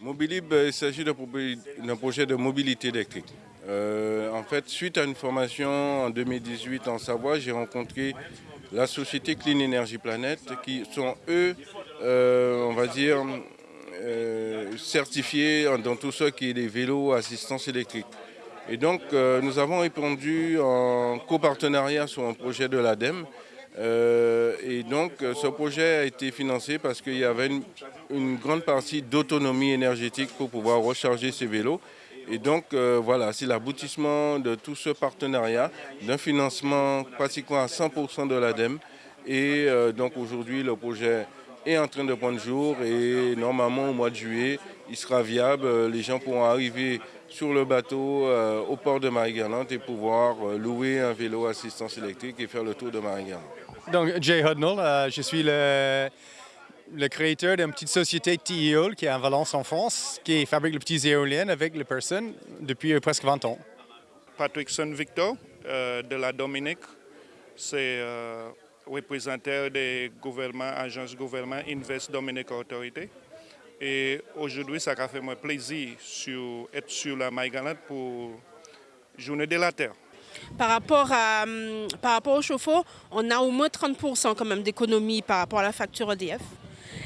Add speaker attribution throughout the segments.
Speaker 1: Mobilib, il s'agit d'un projet de mobilité électrique. Euh, en fait, suite à une formation en 2018 en Savoie, j'ai rencontré la société Clean Energy Planet qui sont eux, euh, on va dire, euh, certifiés dans tout ce qui est des vélos assistance électrique. Et donc, nous avons répondu en copartenariat sur un projet de l'ADEME euh, et donc ce projet a été financé parce qu'il y avait une, grande partie d'autonomie énergétique pour pouvoir recharger ces vélos. Et donc euh, voilà, c'est l'aboutissement de tout ce partenariat, d'un financement pratiquement à 100% de l'ADEME. Et euh, donc aujourd'hui, le projet est en train de prendre jour et normalement au mois de juillet, il sera viable. Les gens pourront arriver sur le bateau au port de Marie-Galante et pouvoir louer un vélo assistance électrique et faire le tour de Marie-Galante.
Speaker 2: Donc, Jay Hudnall, euh, je suis le, créateur d'une petite société TEOL qui est en Valence en France, qui fabrique les petites éoliennes avec les personnes depuis euh, presque 20 ans.
Speaker 3: Patrick Victor euh, de la Dominique, c'est représentant des gouvernements, agences gouvernement Invest Dominique Autorité. Et aujourd'hui, ça a fait moi plaisir d'être sur la Maïgalante pour Journée de la Terre.
Speaker 4: Par rapport, à, hum, par rapport au chauffe-eau, on a au moins 30% quand même d'économie par rapport à la facture EDF.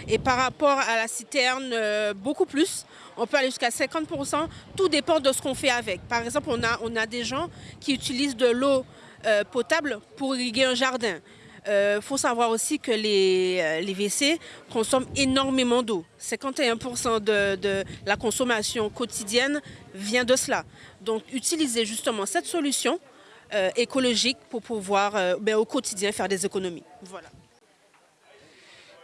Speaker 4: Et par rapport à la citerne, euh, beaucoup plus. On peut aller jusqu'à 50%. Tout dépend de ce qu'on fait avec. Par exemple, on a, on a des gens qui utilisent de l'eau euh, potable pour irriguer un jardin. Il euh, faut savoir aussi que les, les WC consomment énormément d'eau. 51% de, de, la consommation quotidienne vient de cela. Donc utiliser justement cette solution euh, écologique pour pouvoir euh, ben, au quotidien faire des économies. Voilà.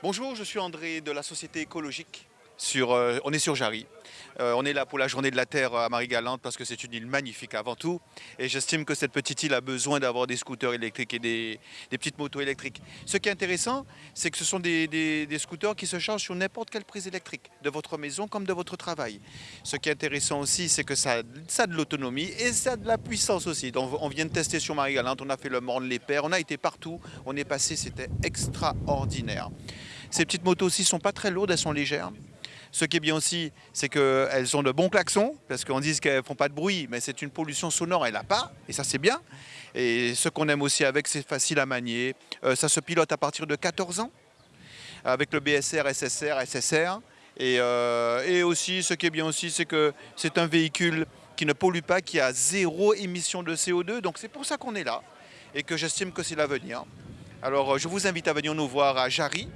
Speaker 5: Bonjour, je suis André de la Société écologique. Euh, on est sur Jarry. Euh, on est là pour la journée de la Terre à Marie-Galante parce que c'est une île magnifique avant tout. Et j'estime que cette petite île a besoin d'avoir des scooters électriques et des, petites motos électriques. Ce qui est intéressant, c'est que ce sont des, scooters qui se chargent sur n'importe quelle prise électrique, de votre maison comme de votre travail. Ce qui est intéressant aussi, c'est que ça, ça, a de l'autonomie et ça a de la puissance aussi. Donc, on vient de tester sur Marie-Galante, on a fait le Morne, les Pères, on a été partout, on est passé, c'était extraordinaire. Ces petites motos aussi sont pas très lourdes, elles sont légères. Ce qui est bien aussi, c'est qu'elles ont de bons klaxons, parce qu'on dit qu'elles ne font pas de bruit, mais c'est une pollution sonore, elle n'a pas, et ça c'est bien. Et ce qu'on aime aussi avec, c'est facile à manier. Euh, ça se pilote à partir de 14 ans, avec le BSR, SSR, SSR. Et, euh, et aussi, ce qui est bien aussi, c'est que c'est un véhicule qui ne pollue pas, qui a zéro émission de CO2. Donc c'est pour ça qu'on est là et que j'estime que c'est l'avenir. Alors je vous invite à venir nous voir à Jarry,